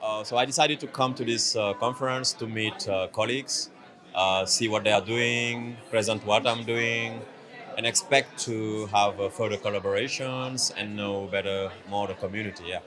Uh, so I decided to come to this uh, conference to meet uh, colleagues, uh, see what they are doing, present what I'm doing, and expect to have uh, further collaborations and know better more the community. Yeah.